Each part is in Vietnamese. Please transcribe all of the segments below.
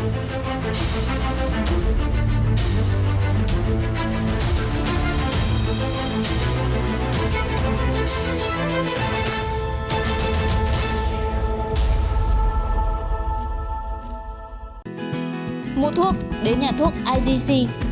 Mua thuốc đến nhà thuốc IDC.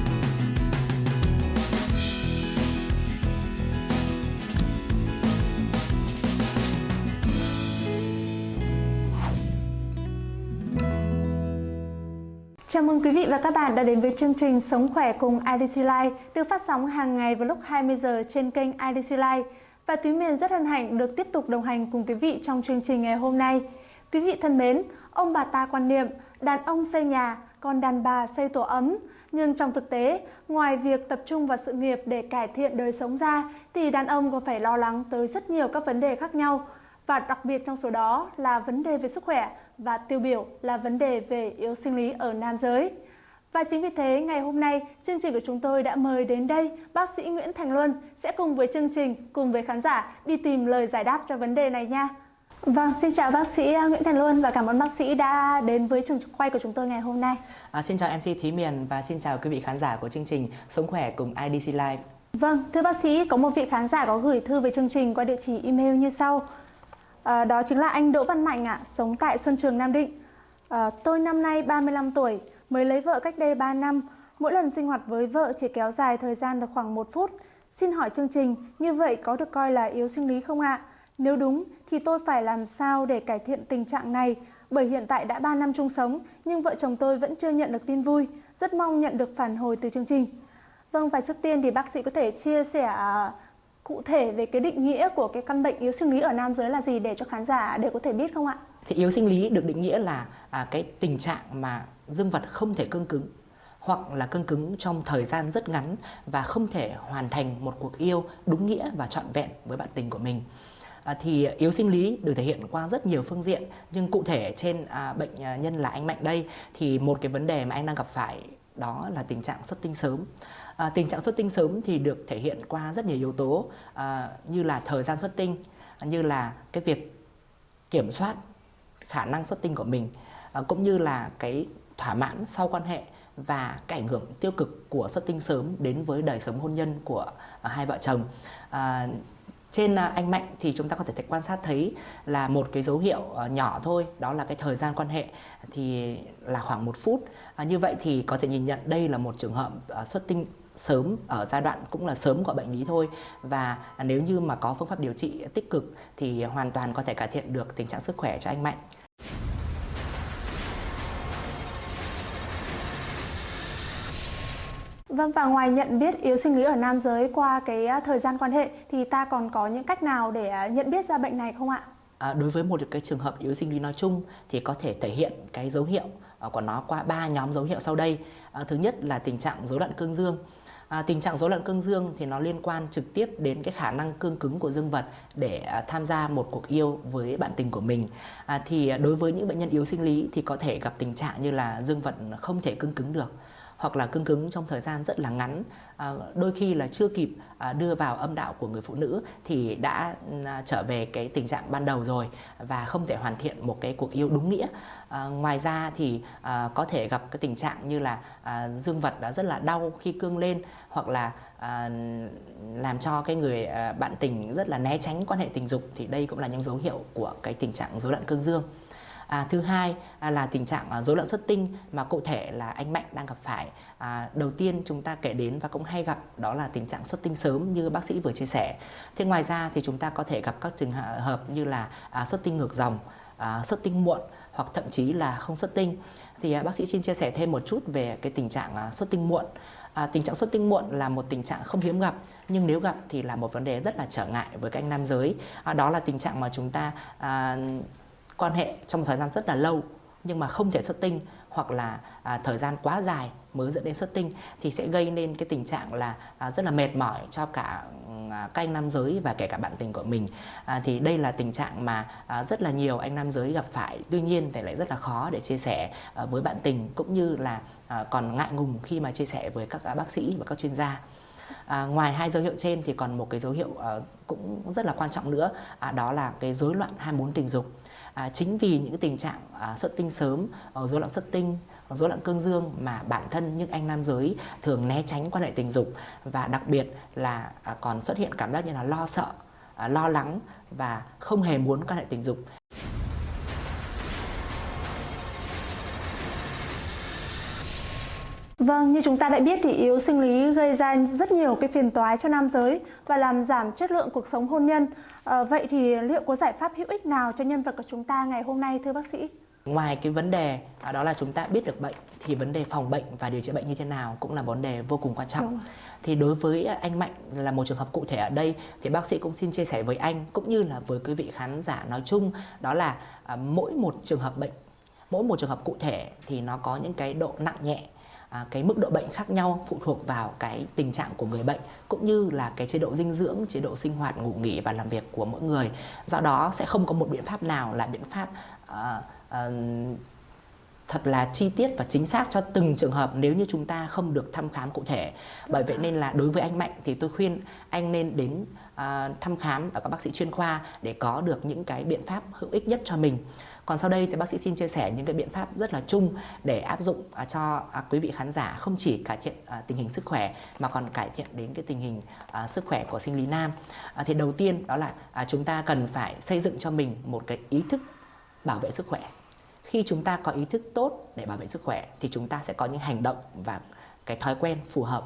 Chào mừng quý vị và các bạn đã đến với chương trình Sống khỏe cùng IDC Life được phát sóng hàng ngày vào lúc 20 giờ trên kênh IDC Life. Và Túy Miền rất hân hạnh được tiếp tục đồng hành cùng quý vị trong chương trình ngày hôm nay. Quý vị thân mến, ông bà ta quan niệm đàn ông xây nhà, còn đàn bà xây tổ ấm. Nhưng trong thực tế, ngoài việc tập trung vào sự nghiệp để cải thiện đời sống ra, thì đàn ông còn phải lo lắng tới rất nhiều các vấn đề khác nhau. Và đặc biệt trong số đó là vấn đề về sức khỏe và tiêu biểu là vấn đề về yếu sinh lý ở nam giới. Và chính vì thế, ngày hôm nay, chương trình của chúng tôi đã mời đến đây bác sĩ Nguyễn Thành Luân sẽ cùng với chương trình, cùng với khán giả đi tìm lời giải đáp cho vấn đề này nha. Vâng, xin chào bác sĩ Nguyễn Thành Luân và cảm ơn bác sĩ đã đến với trường quay của chúng tôi ngày hôm nay. À, xin chào MC Thúy Miền và xin chào quý vị khán giả của chương trình Sống khỏe cùng IDC Live. Vâng, thưa bác sĩ, có một vị khán giả có gửi thư về chương trình qua địa chỉ email như sau. À, đó chính là anh Đỗ Văn Mạnh ạ, à, sống tại Xuân Trường Nam Định. À, tôi năm nay 35 tuổi, mới lấy vợ cách đây 3 năm. Mỗi lần sinh hoạt với vợ chỉ kéo dài thời gian được khoảng 1 phút. Xin hỏi chương trình, như vậy có được coi là yếu sinh lý không ạ? Nếu đúng thì tôi phải làm sao để cải thiện tình trạng này? Bởi hiện tại đã 3 năm chung sống nhưng vợ chồng tôi vẫn chưa nhận được tin vui. Rất mong nhận được phản hồi từ chương trình. Vâng và trước tiên thì bác sĩ có thể chia sẻ à, cụ thể về cái định nghĩa của cái căn bệnh yếu sinh lý ở nam giới là gì để cho khán giả đều có thể biết không ạ? Thì yếu sinh lý được định nghĩa là à, cái tình trạng mà dương vật không thể cương cứng hoặc là cương cứng trong thời gian rất ngắn và không thể hoàn thành một cuộc yêu đúng nghĩa và trọn vẹn với bạn tình của mình. À, thì yếu sinh lý được thể hiện qua rất nhiều phương diện nhưng cụ thể trên à, bệnh à, nhân là anh Mạnh đây thì một cái vấn đề mà anh đang gặp phải đó là tình trạng xuất tinh sớm. À, tình trạng xuất tinh sớm thì được thể hiện qua rất nhiều yếu tố à, như là thời gian xuất tinh, như là cái việc kiểm soát khả năng xuất tinh của mình, à, cũng như là cái thỏa mãn sau quan hệ và cái ảnh hưởng tiêu cực của xuất tinh sớm đến với đời sống hôn nhân của à, hai vợ chồng. À, trên à, anh Mạnh thì chúng ta có thể quan sát thấy là một cái dấu hiệu à, nhỏ thôi đó là cái thời gian quan hệ thì là khoảng một phút à, như vậy thì có thể nhìn nhận đây là một trường hợp à, xuất tinh sớm ở giai đoạn cũng là sớm của bệnh lý thôi và nếu như mà có phương pháp điều trị tích cực thì hoàn toàn có thể cải thiện được tình trạng sức khỏe cho anh Mạnh. Vâng và ngoài nhận biết yếu sinh lý ở nam giới qua cái à, thời gian quan hệ thì ta còn có những cách nào để à, nhận biết ra bệnh này không ạ? À, đối với một cái trường hợp yếu sinh lý nói chung thì có thể thể hiện cái dấu hiệu à, của nó qua ba nhóm dấu hiệu sau đây. À, thứ nhất là tình trạng rối loạn cương dương. À, tình trạng rối loạn cương dương thì nó liên quan trực tiếp đến cái khả năng cương cứng của dương vật để à, tham gia một cuộc yêu với bạn tình của mình. À, thì à, đối với những bệnh nhân yếu sinh lý thì có thể gặp tình trạng như là dương vật không thể cương cứng được hoặc là cương cứng trong thời gian rất là ngắn. À, đôi khi là chưa kịp à, đưa vào âm đạo của người phụ nữ thì đã à, trở về cái tình trạng ban đầu rồi và không thể hoàn thiện một cái cuộc yêu đúng nghĩa. À, ngoài ra thì à, có thể gặp cái tình trạng như là à, dương vật đã rất là đau khi cương lên hoặc là à, làm cho cái người à, bạn tình rất là né tránh quan hệ tình dục thì đây cũng là những dấu hiệu của cái tình trạng rối loạn cương dương. À, thứ hai à, là tình trạng à, rối loạn xuất tinh mà cụ thể là anh Mạnh đang gặp phải. À, đầu tiên chúng ta kể đến và cũng hay gặp đó là tình trạng xuất tinh sớm như bác sĩ vừa chia sẻ. Thế ngoài ra thì chúng ta có thể gặp các trường hợp như là à, xuất tinh ngược dòng, à, xuất tinh muộn hoặc thậm chí là không xuất tinh. Thì à, bác sĩ xin chia sẻ thêm một chút về cái tình trạng à, xuất tinh muộn. À, tình trạng xuất tinh muộn là một tình trạng không hiếm gặp nhưng nếu gặp thì là một vấn đề rất là trở ngại với các anh nam giới. À, đó là tình trạng mà chúng ta à, quan hệ trong thời gian rất là lâu nhưng mà không thể xuất tinh hoặc là à, thời gian quá dài mới dẫn đến xuất tinh thì sẽ gây nên cái tình trạng là à, rất là mệt mỏi cho cả à, các anh nam giới và kể cả bạn tình của mình. À, thì đây là tình trạng mà à, rất là nhiều anh nam giới gặp phải. Tuy nhiên thì lại rất là khó để chia sẻ à, với bạn tình cũng như là à, còn ngại ngùng khi mà chia sẻ với các à, bác sĩ và các chuyên gia. À, ngoài hai dấu hiệu trên thì còn một cái dấu hiệu à, cũng rất là quan trọng nữa à, đó là cái rối loạn ham muốn tình dục à, chính vì những tình trạng à, xuất tinh sớm, ờ, rối loạn xuất tinh rối loạn cương dương mà bản thân những anh nam giới thường né tránh quan hệ tình dục và đặc biệt là à, còn xuất hiện cảm giác như là lo sợ, à, lo lắng và không hề muốn quan hệ tình dục. Vâng, như chúng ta đã biết thì yếu sinh lý gây ra rất nhiều cái phiền toái cho nam giới và làm giảm chất lượng cuộc sống hôn nhân. À, vậy thì liệu có giải pháp hữu ích nào cho nhân vật của chúng ta ngày hôm nay thưa bác sĩ? Ngoài cái vấn đề à, đó là chúng ta biết được bệnh thì vấn đề phòng bệnh và điều trị bệnh như thế nào cũng là vấn đề vô cùng quan trọng. Thì đối với anh Mạnh là một trường hợp cụ thể ở đây thì bác sĩ cũng xin chia sẻ với anh cũng như là với quý vị khán giả nói chung đó là à, mỗi một trường hợp bệnh, mỗi một trường hợp cụ thể thì nó có những cái độ nặng nhẹ à, cái mức độ bệnh khác nhau phụ thuộc vào cái tình trạng của người bệnh cũng như là cái chế độ dinh dưỡng, chế độ sinh hoạt, ngủ nghỉ và làm việc của mỗi người. Do đó sẽ không có một biện pháp nào là biện pháp à, à, thật là chi tiết và chính xác cho từng trường hợp nếu như chúng ta không được thăm khám cụ thể. Bởi vậy nên là đối với anh Mạnh thì tôi khuyên anh nên đến uh, thăm khám ở các bác sĩ chuyên khoa để có được những cái biện pháp hữu ích nhất cho mình. Còn sau đây thì bác sĩ xin chia sẻ những cái biện pháp rất là chung để áp dụng à, cho à, quý vị khán giả không chỉ cải thiện à, tình hình sức khỏe mà còn cải thiện đến cái tình hình sức khỏe của sinh lý nam. Thì đầu tiên đó là chúng ta cần phải xây dựng cho mình một cái ý thức bảo vệ sức khỏe. Khi chúng ta có ý thức tốt để bảo vệ sức khỏe thì chúng ta sẽ có những hành động và cái thói quen phù hợp.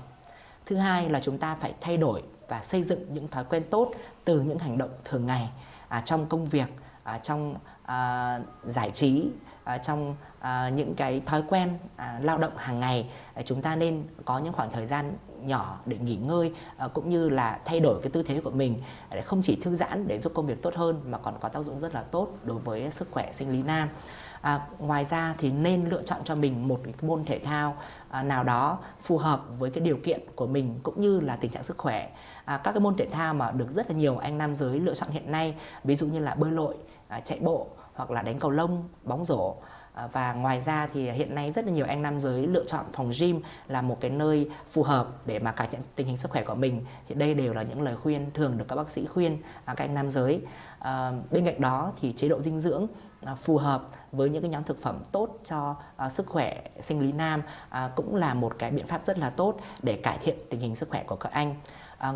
Thứ hai là chúng ta phải thay đổi và xây dựng những thói quen tốt từ những hành động thường ngày à, trong công việc, à, trong à, giải trí à, trong à, những cái thói quen à, lao động hàng ngày à, chúng ta nên có những khoảng thời gian nhỏ để nghỉ ngơi à, cũng như là thay đổi cái tư thế của mình để không chỉ thư giãn để giúp công việc tốt hơn mà còn có tác dụng rất là tốt đối với sức khỏe sinh lý nam. À, ngoài ra thì nên lựa chọn cho mình một cái môn thể thao à, nào đó phù hợp với cái điều kiện của mình cũng như là tình trạng sức khỏe. À, các cái môn thể thao mà được rất là nhiều anh nam giới lựa chọn hiện nay, ví dụ như là bơi lội, à, chạy bộ hoặc là đánh cầu lông, bóng rổ. À, và ngoài ra thì hiện nay rất là nhiều anh nam giới lựa chọn phòng gym là một cái nơi phù hợp để mà cải thiện tình hình sức khỏe của mình thì đây đều là những lời khuyên thường được các bác sĩ khuyên à, các anh nam giới à, bên cạnh đó thì chế độ dinh dưỡng À, phù hợp với những cái nhóm thực phẩm tốt cho à, sức khỏe sinh lý nam à, cũng là một cái biện pháp rất là tốt để cải thiện tình hình sức khỏe của các anh.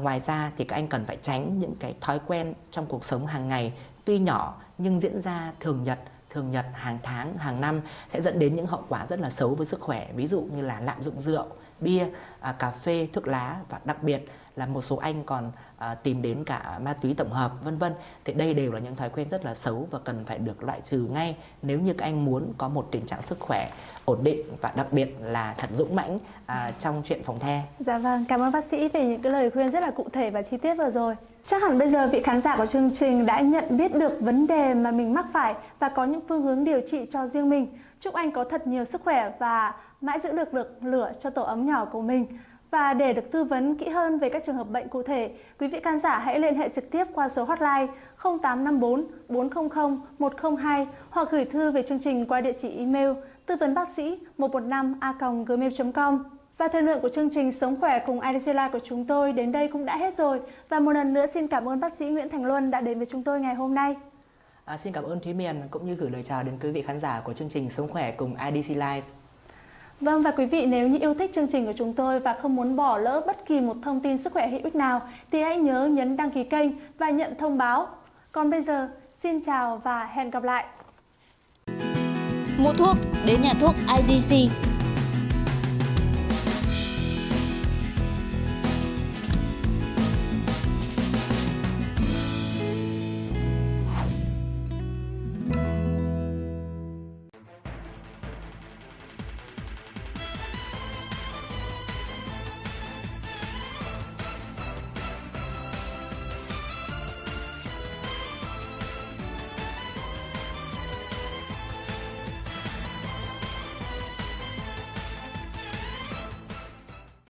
Ngoài ra thì các anh cần phải tránh những cái thói quen trong cuộc sống hàng ngày, tuy nhỏ nhưng diễn ra thường nhật thường nhật, hàng tháng, hàng năm sẽ dẫn đến những hậu quả rất là xấu với sức khỏe. Ví dụ như là lạm dụng rượu bia à, cà phê thuốc lá và đặc biệt là một số anh còn à, tìm đến cả ma túy tổng hợp vân vân thì đây đều là những thói quen rất là xấu và cần phải được loại trừ ngay nếu như các anh muốn có một tình trạng sức khỏe ổn định và đặc biệt là thật dũng mãnh à, trong chuyện phòng the. Dạ vâng, cảm ơn bác sĩ về những cái lời khuyên rất là cụ thể và chi tiết vừa rồi. Chắc hẳn bây giờ vị khán giả của chương trình đã nhận biết được vấn đề mà mình mắc phải và có những phương hướng điều trị cho riêng mình. Chúc anh có thật nhiều sức khỏe và mãi giữ được được lửa cho tổ ấm nhỏ của mình. Và để được tư vấn kỹ hơn về các trường hợp bệnh cụ thể, quý vị khán giả hãy liên hệ trực tiếp qua số hotline 0854 400 102 hoặc gửi thư về chương trình qua địa chỉ email tư vấn bác sĩ 115a.gmail.com. Và thời lượng của chương trình Sống khỏe cùng IDC live của chúng tôi đến đây cũng đã hết rồi. Và một lần nữa xin cảm ơn bác sĩ Nguyễn Thành Luân đã đến với chúng tôi ngày hôm nay. À, xin cảm ơn Thúy Miền cũng như gửi lời chào đến quý vị khán giả của chương trình Sống khỏe cùng IDC live Vâng và quý vị nếu như yêu thích chương trình của chúng tôi và không muốn bỏ lỡ bất kỳ một thông tin sức khỏe hữu ích nào thì hãy nhớ nhấn đăng ký kênh và nhận thông báo. Còn bây giờ, xin chào và hẹn gặp lại. Mua thuốc đến nhà thuốc IDC